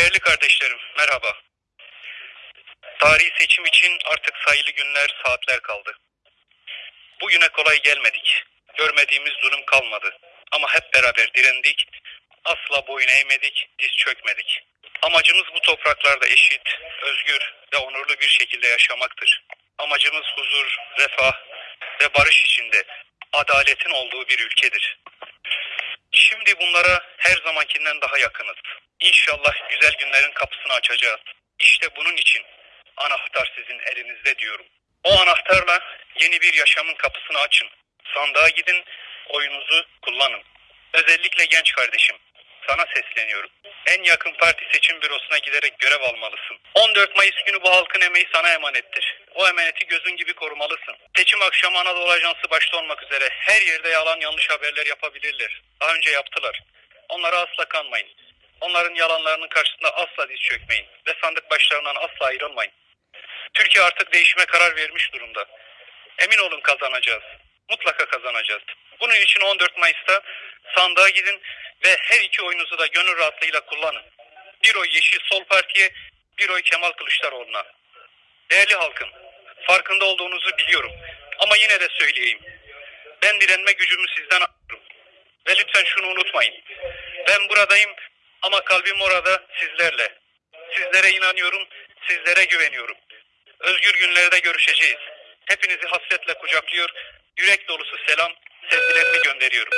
Değerli kardeşlerim, merhaba. Tarihi seçim için artık sayılı günler, saatler kaldı. Bugüne kolay gelmedik. Görmediğimiz durum kalmadı. Ama hep beraber direndik. Asla boyun eğmedik, diz çökmedik. Amacımız bu topraklarda eşit, özgür ve onurlu bir şekilde yaşamaktır. Amacımız huzur, refah ve barış içinde adaletin olduğu bir ülkedir. Şimdi bunlara her zamankinden daha yakınız. İnşallah güzel günlerin kapısını açacağız. İşte bunun için anahtar sizin elinizde diyorum. O anahtarla yeni bir yaşamın kapısını açın. Sandığa gidin, oyunuzu kullanın. Özellikle genç kardeşim, sana sesleniyorum. En yakın parti seçim bürosuna giderek görev almalısın. 14 Mayıs günü bu halkın emeği sana emanettir. O emaneti gözün gibi korumalısın. Seçim akşamı Anadolu Ajansı başta olmak üzere her yerde yalan yanlış haberler yapabilirler. Daha önce yaptılar. Onlara asla kanmayın. Onların yalanlarının karşısında asla diz çökmeyin ve sandık başlarından asla ayrılmayın. Türkiye artık değişime karar vermiş durumda. Emin olun kazanacağız. Mutlaka kazanacağız. Bunun için 14 Mayıs'ta sandığa gidin ve her iki oyunuzu da gönül rahatlığıyla kullanın. Bir oy Yeşil Sol Parti'ye, bir oy Kemal Kılıçdaroğlu'na. Değerli halkım, farkında olduğunuzu biliyorum. Ama yine de söyleyeyim. Ben direnme gücümü sizden alıyorum. Ve lütfen şunu unutmayın. Ben buradayım ama kalbim orada sizlerle. Sizlere inanıyorum, sizlere güveniyorum. Özgür günlerde görüşeceğiz. Hepinizi hasretle kucaklıyor, yürek dolusu selam, sevgilerimi gönderiyorum.